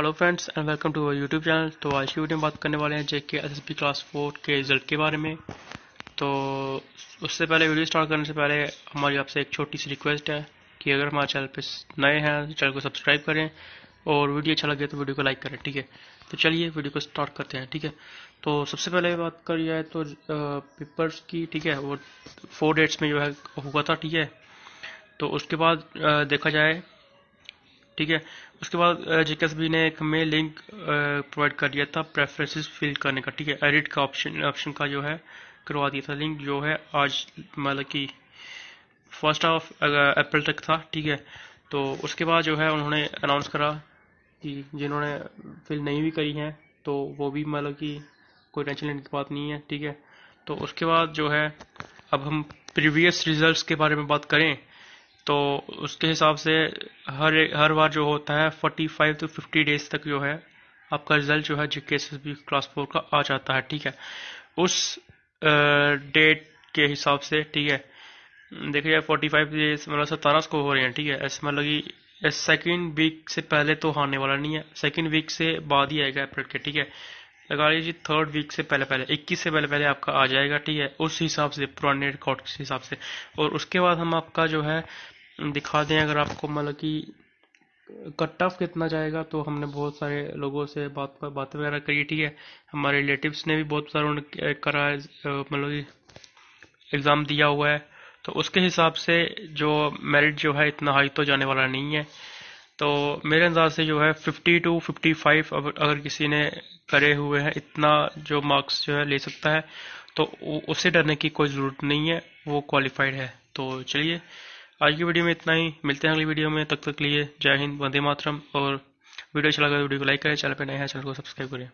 Hello friends and welcome to our YouTube channel तो आज की वीडियो में बात करने वाले हैं JK S P class four के रिज़ल्ट के बारे में। तो उससे पहले वीडियो स्टार्ट करने से पहले हमारी आपसे एक छोटी सी रिक्वेस्ट है कि अगर हमारे चैनल पे नए हैं तो चैनल को सब्सक्राइब करें और वीडियो अच्छा लगे तो वीडियो को लाइक करें, ठीक है? तो चलिए वीडियो को स्टार्ट करते हैं, ठीक है? तो सबसे पहले बात करी जाए तो पेपर्स की, ठीक है? वो फोर डेट्स में जो है, हुआ था, ठीक है? तो उसके बाद देखा जाए ठीक है? उसके बाद जेकेएसबी ने एक हमें लिंक प्रोवाइड कर दिया था प्रेफरेंसेस फिल करने का, ठीक है? एडिट का ऑप्शन ऑप्शन का जो है, करवा दिया था लिंक जो है आज मतलब कि फ़र्स्ट ऑफ़ अप्रैल तक था, ठीक है? तो उसके बाद जो है, उन्होंने अनाउंस करा कि जिन्होंने फिल नहीं भी करी है तो वो भी मतलब कि कोई टेंशन लेने की बात नहीं है, ठीक है? तो उसके बाद जो है, अब हम प्रीवियस रिजल्ट्स के बारे में बात करें तो उसके हिसाब से हर हर बार जो होता है 45 टू 50 डेज़ तक जो है, आपका रिज़ल्ट जो है जी के एस बी क्लास फोर का आ जाता है, ठीक है? उस डेट के हिसाब से, ठीक है? देखिए फोर्टी फाइव डेज़ मतलब सतारह को हो रहे हैं, ठीक है? ऐसे मतलब कि सेकेंड वीक से पहले तो आने वाला नहीं है सेकेंड वीक से बाद ही आएगा अप्रैल के, ठीक है? लगा लीजिए थर्ड वीक से पहले पहले 21 से पहले पहले आपका आ जाएगा, ठीक है? उस हिसाब से, पुराने रिकॉर्ड के हिसाब से। और उसके बाद हम आपका जो है, दिखा दें अगर आपको मतलब कि कट ऑफ़ कितना जाएगा तो हमने बहुत सारे लोगों से बात बातें वगैरह करी, ठीक है? हमारे रिलेटिव्स ने भी बहुत सारा करा मतलब एग्ज़ाम दिया हुआ है। तो उसके हिसाब से जो मेरिट जो है, इतना हाई तो जाने वाला नहीं है। तो मेरे अंदाज से जो है 50 टू 55 अगर किसी ने करे हुए हैं, इतना जो मार्क्स जो है ले सकता है तो उसे डरने की कोई ज़रूरत नहीं है, वो क्वालिफाइड है। तो चलिए, आज की वीडियो में इतना ही। मिलते हैं अगली वीडियो में। तब तक लिए जय हिंद, वंदे मातरम। और वीडियो अच्छा लगा तो वीडियो को लाइक करें, चैनल पर नए हैं, चैनल को सब्सक्राइब करें।